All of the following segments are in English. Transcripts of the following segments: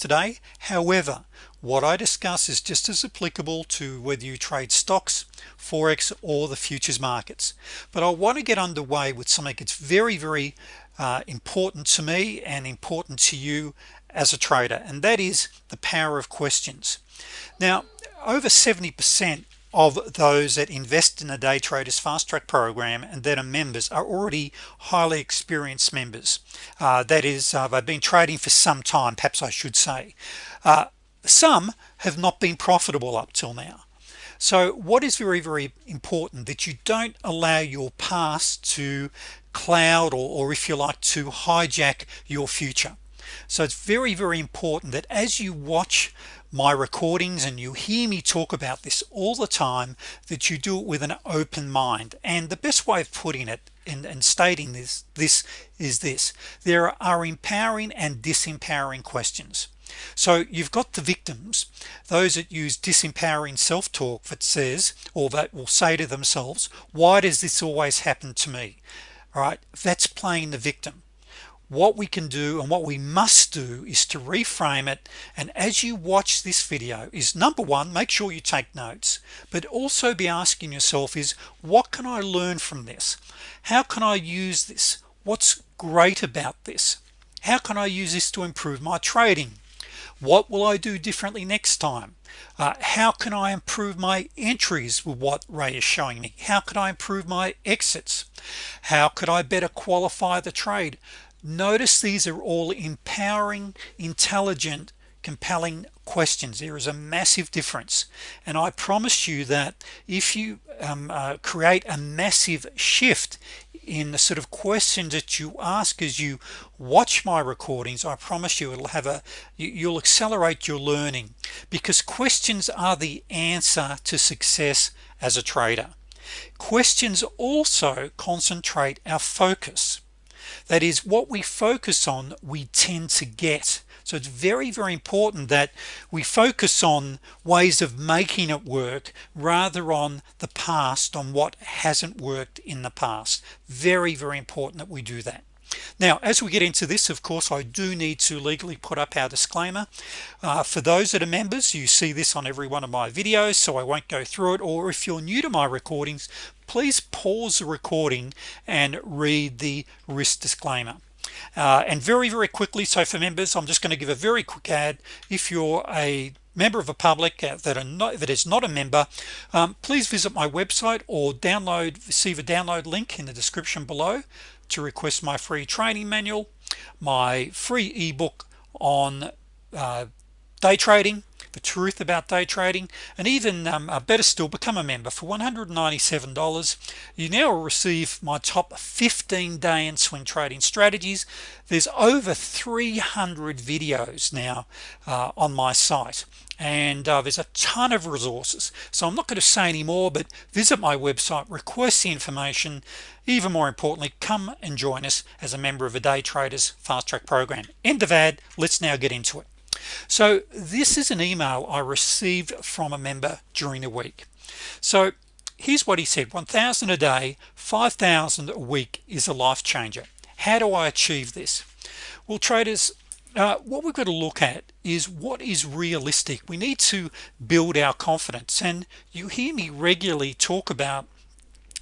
today. However what I discuss is just as applicable to whether you trade stocks forex or the futures markets. But I want to get underway with something that's very very uh, important to me and important to you as a trader and that is the power of questions. Now over 70% of those that invest in a day traders fast track program and that are members are already highly experienced members. Uh, that is uh, they've been trading for some time perhaps I should say. Uh, some have not been profitable up till now. So what is very very important that you don't allow your past to cloud or, or if you like to hijack your future so it's very very important that as you watch my recordings and you hear me talk about this all the time that you do it with an open mind. And the best way of putting it and, and stating this this is this. There are empowering and disempowering questions. So you've got the victims those that use disempowering self-talk that says or that will say to themselves why does this always happen to me? All right? That's playing the victim what we can do and what we must do is to reframe it. And as you watch this video is number one make sure you take notes but also be asking yourself is what can I learn from this? How can I use this? What's great about this? How can I use this to improve my trading? What will I do differently next time? Uh, how can I improve my entries with what Ray is showing me? How could I improve my exits? How could I better qualify the trade notice these are all empowering intelligent compelling questions. There is a massive difference. And I promise you that if you um, uh, create a massive shift in the sort of questions that you ask as you watch my recordings I promise you it'll have a you'll accelerate your learning. Because questions are the answer to success as a trader. Questions also concentrate our focus that is what we focus on we tend to get. So it's very very important that we focus on ways of making it work rather on the past on what hasn't worked in the past. Very very important that we do that now as we get into this of course I do need to legally put up our disclaimer. Uh, for those that are members you see this on every one of my videos so I won't go through it. Or if you're new to my recordings please pause the recording and read the risk disclaimer. Uh, and very very quickly so for members I'm just going to give a very quick ad. If you're a member of a public uh, that are not that is not a member um, please visit my website or download receive a download link in the description below to request my free training manual my free ebook on uh, day trading the truth about day trading and even um, better still become a member. For $197 you now receive my top 15 day and swing trading strategies. There's over 300 videos now uh, on my site and uh, there's a ton of resources. So I'm not going to say anymore but visit my website request the information. Even more importantly come and join us as a member of a day traders fast track program. End of ad let's now get into it. So this is an email I received from a member during the week. So here's what he said 1,000 a day 5,000 a week is a life changer. How do I achieve this? Well traders uh, what we've got to look at is what is realistic. We need to build our confidence. And you hear me regularly talk about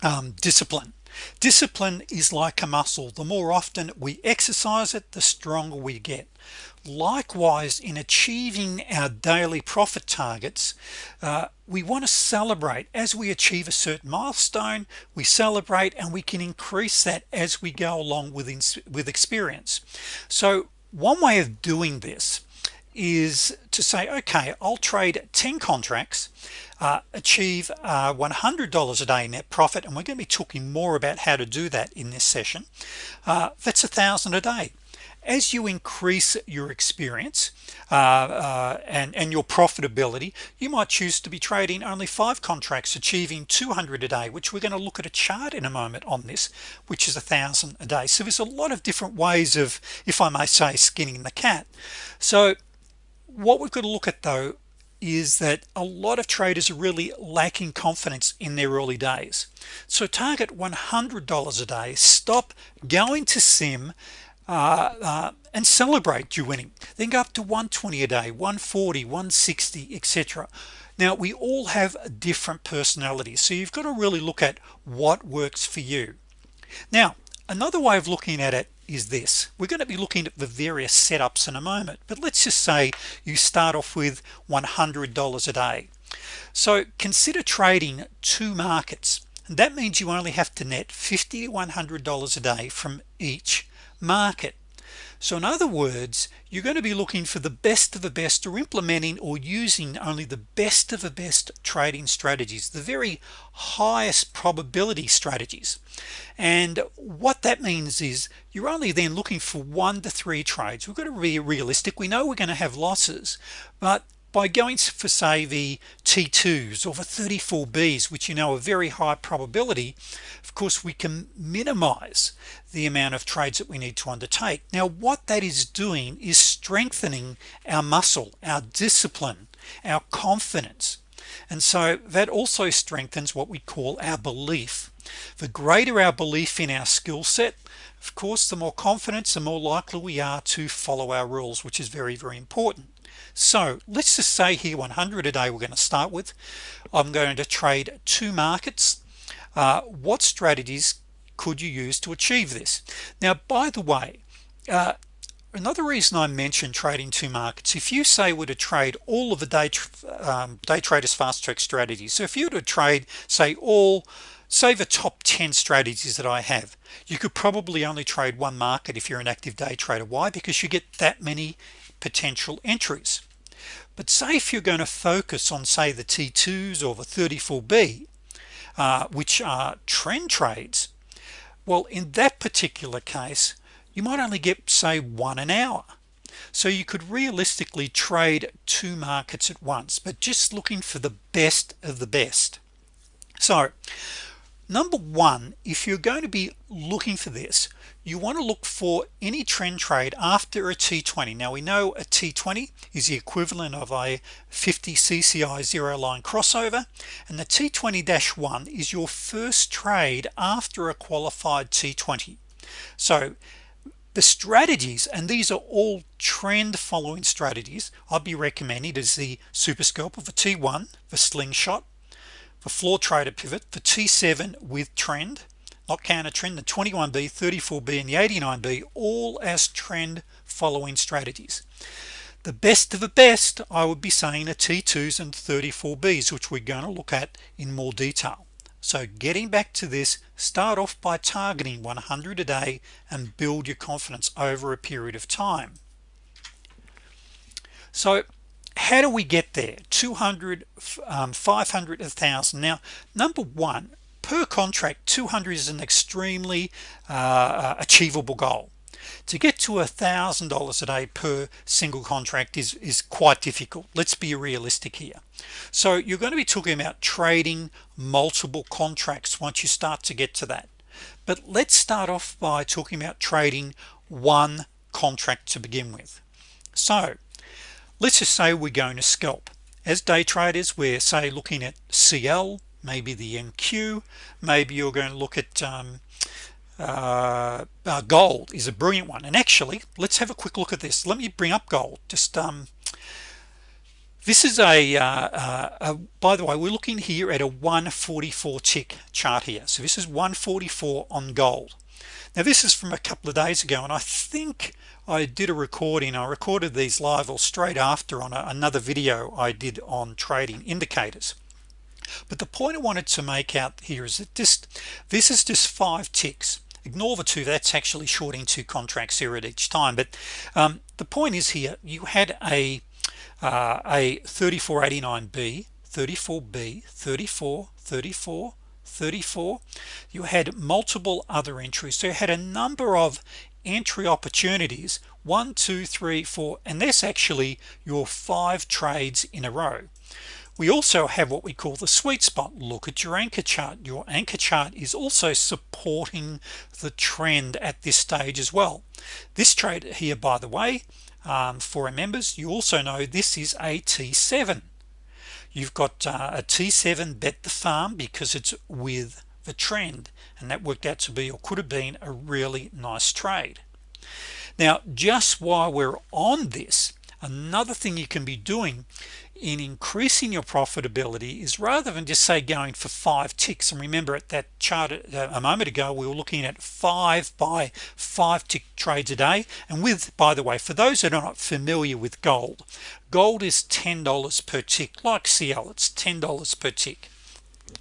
um, discipline. Discipline is like a muscle. The more often we exercise it the stronger we get. Likewise in achieving our daily profit targets uh, we want to celebrate. As we achieve a certain milestone we celebrate and we can increase that as we go along with with experience. So one way of doing this is to say okay I'll trade 10 contracts uh, achieve uh, $100 a day net profit and we're going to be talking more about how to do that in this session. Uh, that's a thousand a day as you increase your experience uh, uh, and and your profitability you might choose to be trading only five contracts achieving 200 a day which we're going to look at a chart in a moment on this which is a thousand a day. So there's a lot of different ways of if I may say skinning the cat. So what we've got to look at though is that a lot of traders are really lacking confidence in their early days. So target $100 a day stop going to sim Uh, uh, and celebrate you winning. Then go up to 120 a day 140 160 etc now we all have different personalities so you've got to really look at what works for you. Now another way of looking at it is this. We're going to be looking at the various setups in a moment but let's just say you start off with $100 a day. So consider trading two markets. And that means you only have to net 50 to $100 a day from each market. So in other words you're going to be looking for the best of the best or implementing or using only the best of the best trading strategies the very highest probability strategies. And what that means is you're only then looking for one to three trades. We've got to be realistic. We know we're going to have losses but by going for say the t2s or the 34b's which you know are very high probability of course we can minimize the amount of trades that we need to undertake. Now what that is doing is strengthening our muscle our discipline our confidence. And so that also strengthens what we call our belief. The greater our belief in our skill set of course the more confidence the more likely we are to follow our rules which is very very important so let's just say here 100 a day we're going to start with. I'm going to trade two markets. Uh, what strategies could you use to achieve this? Now by the way uh, another reason I mentioned trading two markets if you say were to trade all of the day um, day traders fast track strategies so if you were to trade say all say the top 10 strategies that I have you could probably only trade one market if you're an active day trader. Why? Because you get that many potential entries but say if you're going to focus on say the t2s or the 34b uh, which are trend trades well in that particular case you might only get say one an hour. So you could realistically trade two markets at once but just looking for the best of the best. So number one if you're going to be looking for this you want to look for any trend trade after a t20 now we know a t20 is the equivalent of a 50 CCI zero line crossover and the t20-1 is your first trade after a qualified t20 so the strategies and these are all trend following strategies I'll be recommending is the super scalper for t1 the slingshot for floor trader pivot for t7 with trend not counter trend the 21b 34b and the 89b all as trend following strategies. The best of the best I would be saying a t2s and 34b's which we're going to look at in more detail. So getting back to this start off by targeting 100 a day and build your confidence over a period of time. So how do we get there? 200 um, 500 1000 now number one per contract 200 is an extremely uh, uh, achievable goal. To get to a thousand dollars a day per single contract is is quite difficult. Let's be realistic here. So you're going to be talking about trading multiple contracts once you start to get to that. But let's start off by talking about trading one contract to begin with. So let's just say we're going to scalp. As day traders we're say looking at CL maybe the NQ maybe you're going to look at um, uh, uh, gold is a brilliant one. And actually let's have a quick look at this. Let me bring up gold. Just um, this is a, uh, uh, a, by the way we're looking here at a 144 tick chart here. So this is 144 on gold. Now this is from a couple of days ago and I think I did a recording. I recorded these live or straight after on a, another video I did on trading indicators but the point I wanted to make out here is that this this is just five ticks. Ignore the two that's actually shorting two contracts here at each time. But um, the point is here you had a uh, a 3489b 34b 34 34 34 you had multiple other entries. So you had a number of entry opportunities one two three four and that's actually your five trades in a row we also have what we call the sweet spot. Look at your anchor chart. Your anchor chart is also supporting the trend at this stage as well. This trade here by the way um, for our members you also know this is a t7 you've got uh, a t7 bet the farm because it's with the trend and that worked out to be or could have been a really nice trade. Now just while we're on this another thing you can be doing in increasing your profitability is rather than just say going for five ticks. And remember at that chart uh, a moment ago we were looking at five by five tick trades a day. And with by the way for those that are not familiar with gold gold is $10 per tick like CL it's $10 per tick.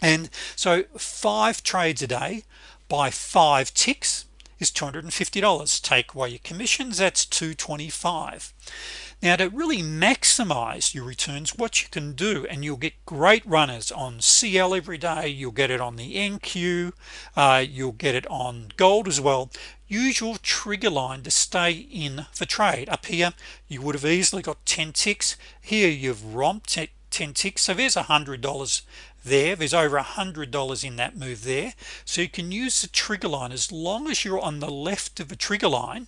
And so five trades a day by five ticks is $250 take away your commissions that's 225 now to really maximize your returns what you can do and you'll get great runners on CL every day you'll get it on the NQ uh, you'll get it on gold as well. Your trigger line to stay in the trade. Up here you would have easily got 10 ticks. Here you've romped it 10 ticks so there's a hundred dollars there. There's over a hundred dollars in that move there. So you can use the trigger line. As long as you're on the left of the trigger line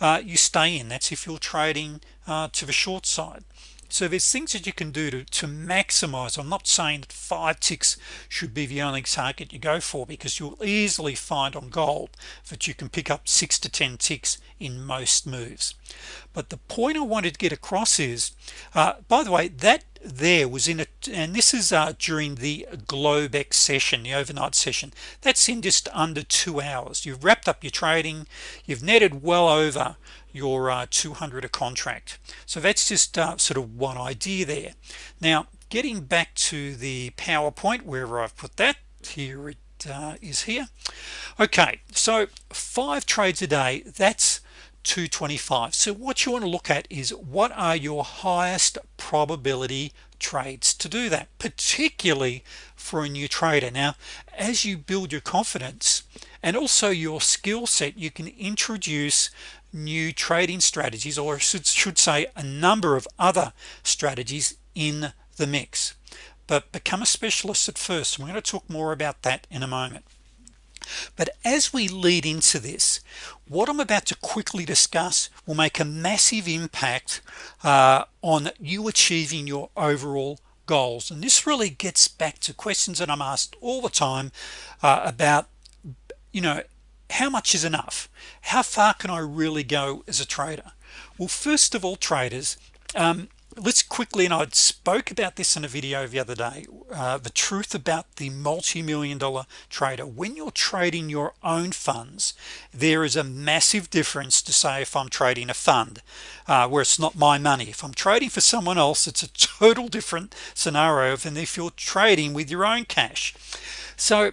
uh, you stay in. That's if you're trading uh, to the short side so there's things that you can do to, to maximize. I'm not saying that five ticks should be the only target you go for because you'll easily find on gold that you can pick up six to ten ticks in most moves. But the point I wanted to get across is uh, by the way that there was in it and this is uh, during the Globex session the overnight session. That's in just under two hours. You've wrapped up your trading. You've netted well over your uh, 200 a contract. So that's just uh, sort of one idea there. Now getting back to the PowerPoint wherever I've put that here it uh, is here. Okay so five trades a day that's 225 so what you want to look at is what are your highest probability trades to do that particularly for a new trader. Now as you build your confidence and also your skill set you can introduce new trading strategies or should, should say a number of other strategies in the mix. But become a specialist at first we're going to talk more about that in a moment. But as we lead into this what I'm about to quickly discuss will make a massive impact uh, on you achieving your overall goals. And this really gets back to questions that I'm asked all the time uh, about you know how much is enough? How far can I really go as a trader? Well first of all traders um, let's quickly and I spoke about this in a video the other day uh, the truth about the multi-million dollar trader. When you're trading your own funds there is a massive difference to say if I'm trading a fund uh, where it's not my money. If I'm trading for someone else it's a total different scenario than if you're trading with your own cash. So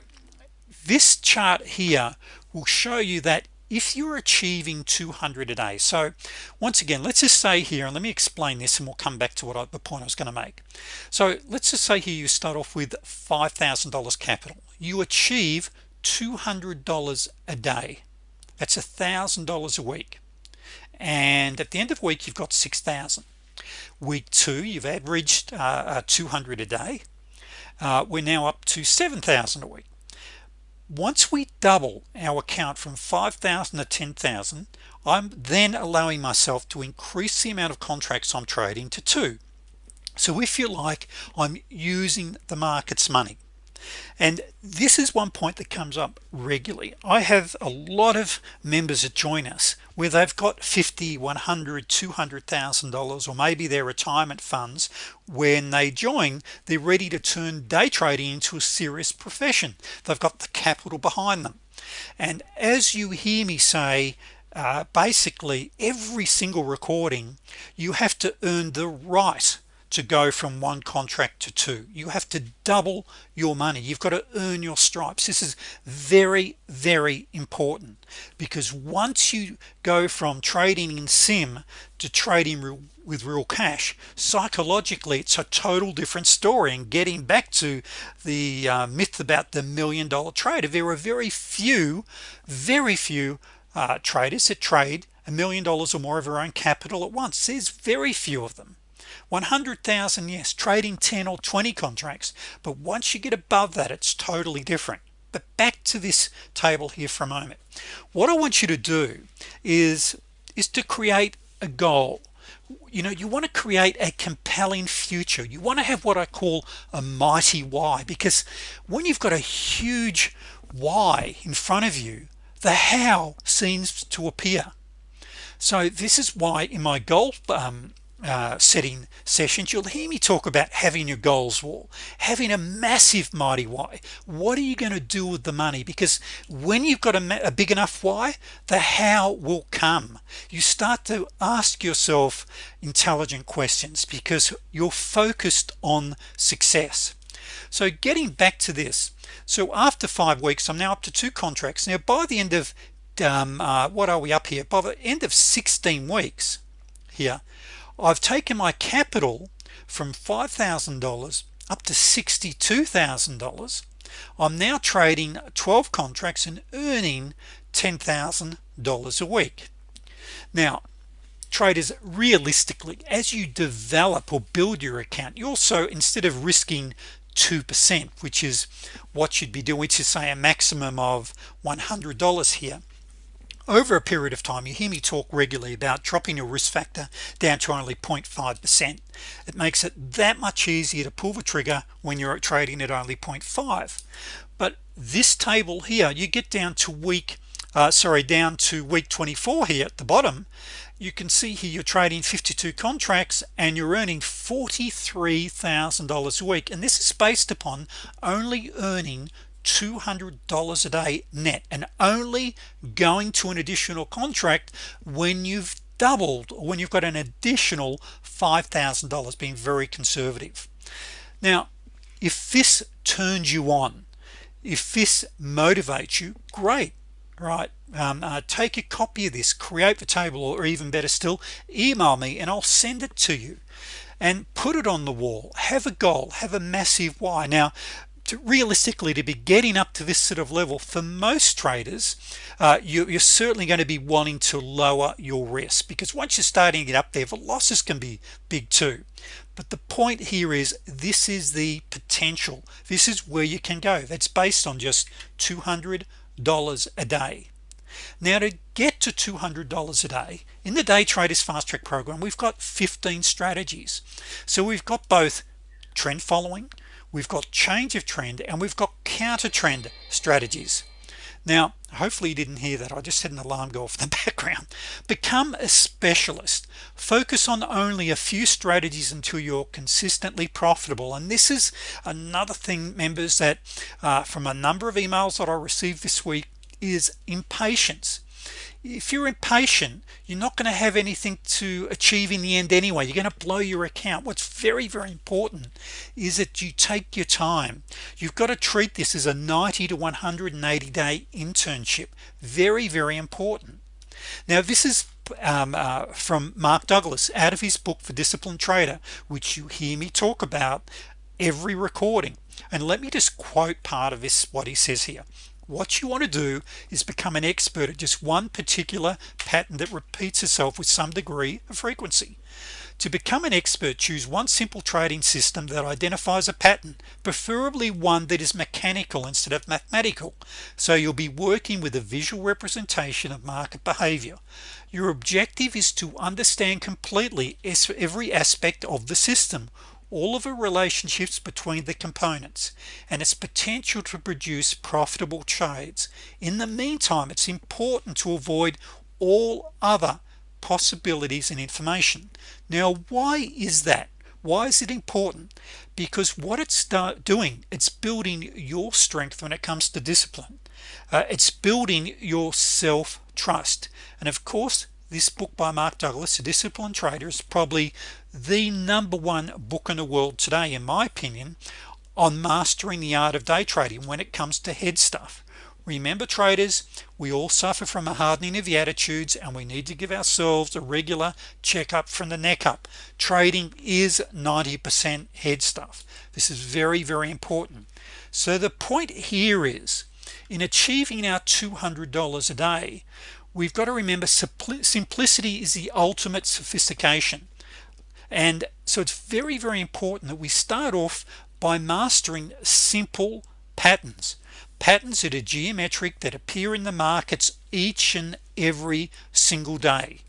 this chart here will show you that if you're achieving 200 a day so once again let's just say here and let me explain this and we'll come back to what I, the point I was going to make. So let's just say here you start off with $5,000 capital. You achieve $200 a day. That's a thousand dollars a week. And at the end of the week you've got 6,000 week two you've averaged uh, uh 200 a day. Uh, we're now up to 7,000 a week once we double our account from 5,000 to 10,000 I'm then allowing myself to increase the amount of contracts I'm trading to two. So if you like I'm using the market's money and this is one point that comes up regularly. I have a lot of members that join us where they've got 50 100 200,000 dollars or maybe their retirement funds. When they join they're ready to turn day trading into a serious profession. They've got the capital behind them. And as you hear me say uh, basically every single recording you have to earn the right to go from one contract to two. You have to double your money. You've got to earn your stripes. This is very very important because once you go from trading in sim to trading with real cash psychologically it's a total different story. And getting back to the uh, myth about the million dollar trader there are very few very few uh, traders that trade a million dollars or more of their own capital at once. There's very few of them 100,000 yes trading 10 or 20 contracts but once you get above that it's totally different. But back to this table here for a moment. What I want you to do is is to create a goal. You know you want to create a compelling future. You want to have what I call a mighty why because when you've got a huge why in front of you the how seems to appear. So this is why in my goal um, uh, setting sessions you'll hear me talk about having your goals wall having a massive mighty why. What are you going to do with the money? Because when you've got a, a big enough why the how will come. You start to ask yourself intelligent questions because you're focused on success. So getting back to this so after five weeks I'm now up to two contracts. Now by the end of um, uh, what are we up here? By the end of 16 weeks here I've taken my capital from $5,000 up to $62,000 I'm now trading 12 contracts and earning $10,000 a week. Now traders realistically as you develop or build your account you also instead of risking 2% which is what you'd be doing to say a maximum of $100 here over a period of time you hear me talk regularly about dropping your risk factor down to only 0.5 percent. It makes it that much easier to pull the trigger when you're trading at only 0.5 but this table here you get down to week uh, sorry down to week 24 here at the bottom you can see here you're trading 52 contracts and you're earning $43,000 a week. And this is based upon only earning $200 a day net and only going to an additional contract when you've doubled or when you've got an additional $5,000 being very conservative. Now if this turns you on if this motivates you great right? Um, uh, take a copy of this create the table or even better still email me and I'll send it to you. And put it on the wall. Have a goal. Have a massive why. Now to realistically to be getting up to this sort of level for most traders uh, you, are certainly going to be wanting to lower your risk because once you're starting get up there the losses can be big too. But the point here is this is the potential. This is where you can go. That's based on just $200 a day. Now to get to $200 a day in the day traders fast track program we've got 15 strategies. So we've got both trend following we've got change of trend and we've got counter trend strategies. Now hopefully you didn't hear that. I just had an alarm go off in the background. Become a specialist. Focus on only a few strategies until you're consistently profitable. And this is another thing members that uh, from a number of emails that I received this week is impatience if you're impatient you're not going to have anything to achieve in the end anyway. You're going to blow your account. What's very very important is that you take your time. You've got to treat this as a 90 to 180 day internship. Very very important. Now this is um, uh, from Mark Douglas out of his book for disciplined trader which you hear me talk about every recording. And let me just quote part of this what he says here what you want to do is become an expert at just one particular pattern that repeats itself with some degree of frequency. To become an expert choose one simple trading system that identifies a pattern preferably one that is mechanical instead of mathematical. So you'll be working with a visual representation of market behavior. Your objective is to understand completely every aspect of the system all of the relationships between the components and its potential to produce profitable trades. In the meantime it's important to avoid all other possibilities and information. Now why is that? Why is it important? Because what it's doing it's building your strength when it comes to discipline. Uh, it's building your self-trust. And of course this book by Mark Douglas a disciplined trader is probably the number one book in the world today in my opinion on mastering the art of day trading when it comes to head stuff. Remember traders we all suffer from a hardening of the attitudes and we need to give ourselves a regular checkup from the neck up. Trading is 90% head stuff. This is very very important. So the point here is in achieving our $200 a day we've got to remember simplicity is the ultimate sophistication and so it's very very important that we start off by mastering simple patterns. Patterns that are geometric that appear in the markets each and every single day.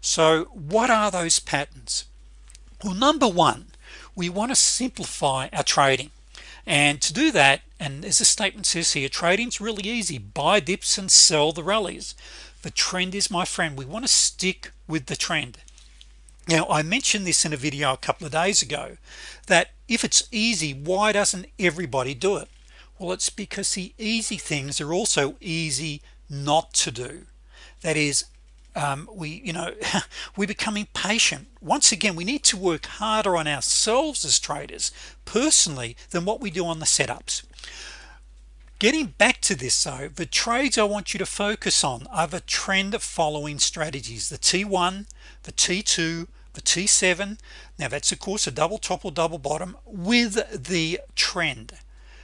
So what are those patterns? Well number one we want to simplify our trading. And to do that and as the statement says here trading's really easy. Buy dips and sell the rallies. The trend is my friend we want to stick with the trend now I mentioned this in a video a couple of days ago that if it's easy why doesn't everybody do it? Well it's because the easy things are also easy not to do. That is um, we you know we become impatient. Once again we need to work harder on ourselves as traders personally than what we do on the setups. Getting back to this though the trades I want you to focus on are the trend following strategies the t1 the t2 the t7 now that's of course a double top or double bottom with the trend.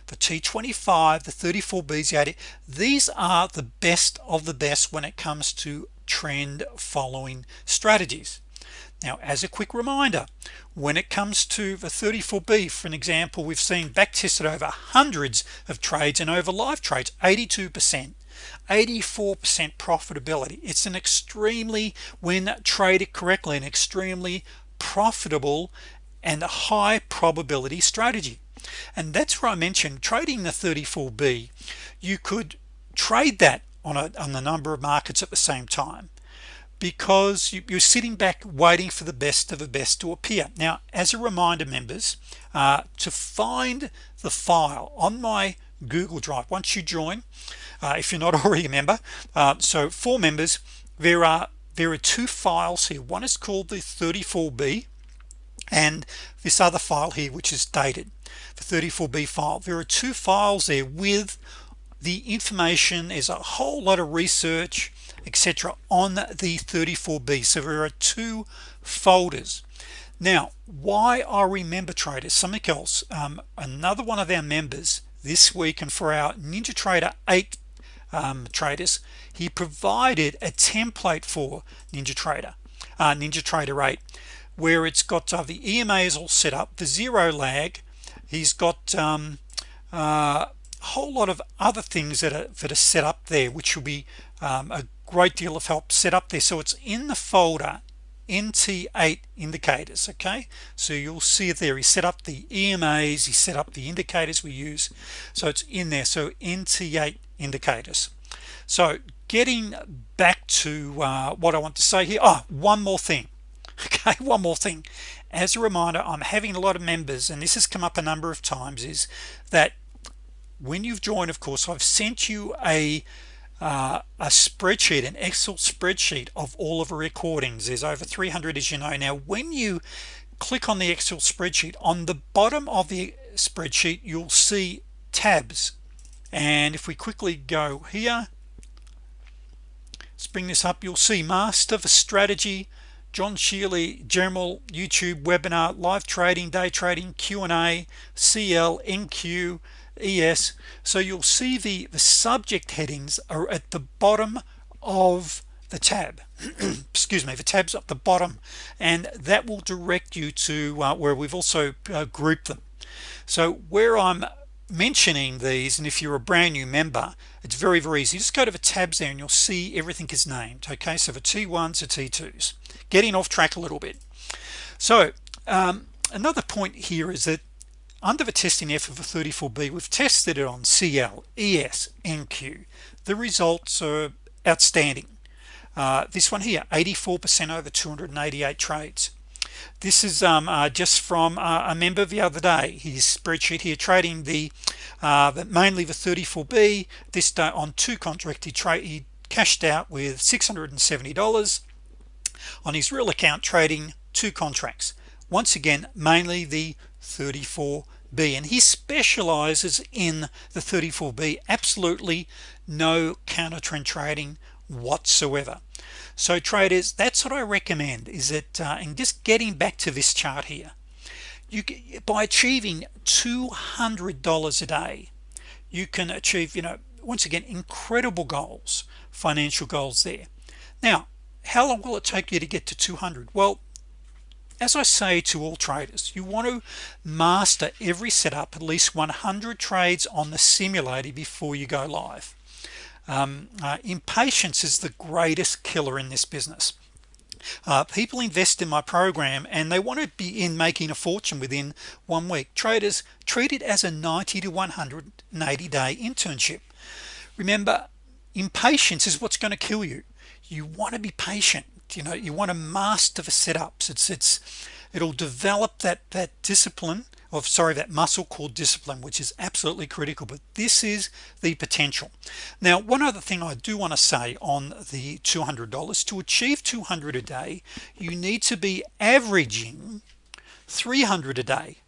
The t25 the 34b's the 80 these are the best of the best when it comes to trend following strategies. Now as a quick reminder when it comes to the 34b for an example we've seen back tested over hundreds of trades and over live trades 82 percent 84% profitability. It's an extremely when traded correctly an extremely profitable and a high probability strategy. And that's where I mentioned trading the 34b you could trade that on a, on the number of markets at the same time because you, are sitting back waiting for the best of the best to appear. Now as a reminder members uh, to find the file on my Google Drive. Once you join uh, if you're not already a member uh, so for members there are there are two files here. One is called the 34b and this other file here which is dated the 34b file. There are two files there with the information. Is a whole lot of research etc on the 34b so there are two folders. Now why I remember traders? Something else. Um, another one of our members this week and for our NinjaTrader 8 um, traders he provided a template for NinjaTrader uh, NinjaTrader 8 where it's got uh, the EMA is all set up the zero lag he's got um, uh, a whole lot of other things that are that are set up there which will be um, a great deal of help set up there. So it's in the folder NT8 indicators okay? So you'll see it there he set up the EMAs he set up the indicators we use. So it's in there. So NT8 indicators. So getting back to uh, what I want to say here oh one more thing okay? One more thing. As a reminder I'm having a lot of members and this has come up a number of times is that when you've joined of course I've sent you a uh, a spreadsheet an Excel spreadsheet of all of the recordings. There's over 300 as you know. Now when you click on the Excel spreadsheet on the bottom of the spreadsheet you'll see tabs. And if we quickly go here let's bring this up. You'll see master for strategy John Shealy general YouTube webinar live trading day trading Q&A CL NQ ES so you'll see the the subject headings are at the bottom of the tab. Excuse me the tabs at the bottom and that will direct you to uh, where we've also uh, grouped them. So where I'm mentioning these and if you're a brand new member it's very very easy. Just go to the tabs there and you'll see everything is named okay? So the t1s to t2s getting off track a little bit. So um, another point here is that under the testing F of a 34b we've tested it on CL ES NQ the results are outstanding. Uh, this one here 84% over 288 trades. This is um, uh, just from uh, a member the other day. His spreadsheet here trading the, uh, mainly the 34b this day on two contract he trade he cashed out with $670 on his real account trading two contracts. Once again mainly the 34 B and he specializes in the 34b absolutely no counter trend trading whatsoever. So traders that's what I recommend is that uh, and just getting back to this chart here you by achieving $200 a day you can achieve you know once again incredible goals financial goals there. Now how long will it take you to get to 200 well as I say to all traders you want to master every setup at least 100 trades on the simulator before you go live. Um, uh, impatience is the greatest killer in this business. Uh, people invest in my program and they want to be in making a fortune within one week. Traders treat it as a 90 to 180 day internship. Remember impatience is what's going to kill you. You want to be patient you know you want to master the setups. It's it's it'll develop that that discipline of sorry that muscle called discipline which is absolutely critical but this is the potential. Now one other thing I do want to say on the $200 to achieve 200 a day you need to be averaging 300 a day.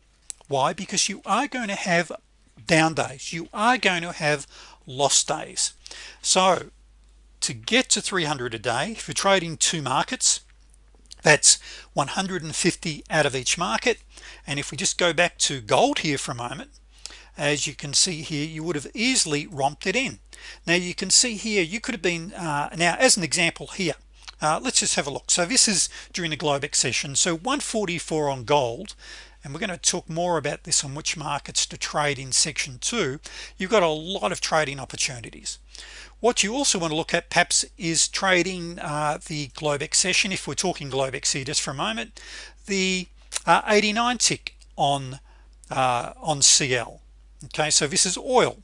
Why? Because you are going to have down days. You are going to have lost days. So to get to 300 a day if you're trading two markets that's 150 out of each market. And if we just go back to gold here for a moment as you can see here you would have easily romped it in. Now you can see here you could have been uh, now as an example here uh, let's just have a look. So this is during the Globex session. So 144 on gold and we're going to talk more about this on which markets to trade in section 2 you've got a lot of trading opportunities. What you also want to look at perhaps is trading uh, the Globex session if we're talking Globex here just for a moment the uh, 89 tick on uh, on CL okay so this is oil.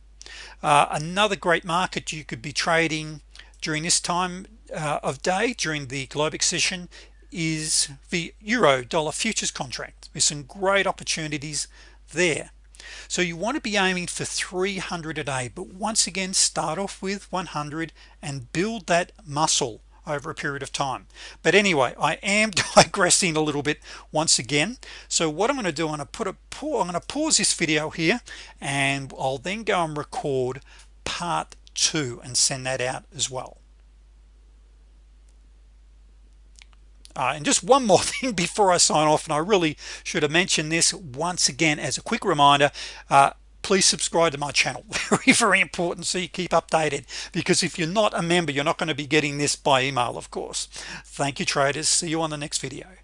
Uh, another great market you could be trading during this time uh, of day during the Globex session is the euro dollar futures contract. With some great opportunities there. So you want to be aiming for 300 a day but once again start off with 100 and build that muscle over a period of time. But anyway I am digressing a little bit once again. So what I'm going to do I'm going to put a I'm going to pause this video here and I'll then go and record part two and send that out as well uh, and just one more thing before I sign off and I really should have mentioned this once again as a quick reminder uh, please subscribe to my channel. Very very important so you keep updated because if you're not a member you're not going to be getting this by email of course. Thank you traders. See you on the next video